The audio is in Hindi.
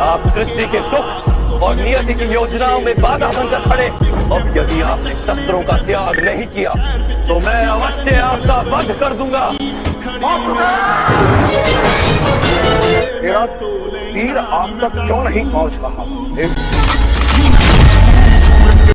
आप सृष्टि के सुख और नियति की योजनाओं में बाधा बनकर खड़े। और यदि आपने शस्त्रों का त्याग नहीं किया तो मैं अवश्य आपका वध कर दूँगा। तेरा तीर आप तक क्यों नहीं पहुँच रहा?